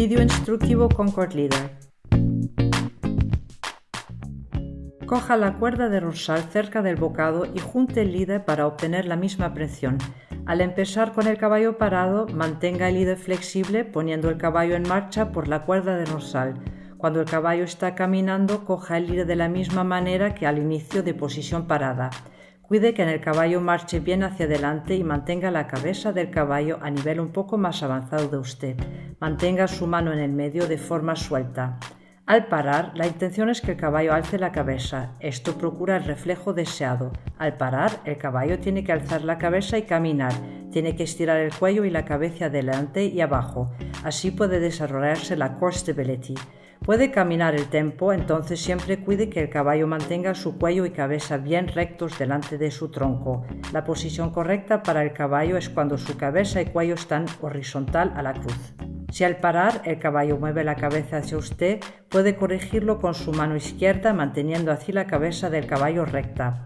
Vídeo instructivo Concord Leader. Coja la cuerda de dorsal cerca del bocado y junte el líder para obtener la misma presión. Al empezar con el caballo parado, mantenga el líder flexible poniendo el caballo en marcha por la cuerda de dorsal. Cuando el caballo está caminando, coja el líder de la misma manera que al inicio de posición parada. Cuide que el caballo marche bien hacia adelante y mantenga la cabeza del caballo a nivel un poco más avanzado de usted. Mantenga su mano en el medio de forma suelta. Al parar, la intención es que el caballo alce la cabeza. Esto procura el reflejo deseado. Al parar, el caballo tiene que alzar la cabeza y caminar. Tiene que estirar el cuello y la cabeza adelante y abajo. Así puede desarrollarse la core stability. Puede caminar el tempo, entonces siempre cuide que el caballo mantenga su cuello y cabeza bien rectos delante de su tronco. La posición correcta para el caballo es cuando su cabeza y cuello están horizontal a la cruz. Si al parar el caballo mueve la cabeza hacia usted, puede corregirlo con su mano izquierda manteniendo así la cabeza del caballo recta.